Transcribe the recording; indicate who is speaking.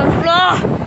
Speaker 1: 等住了啊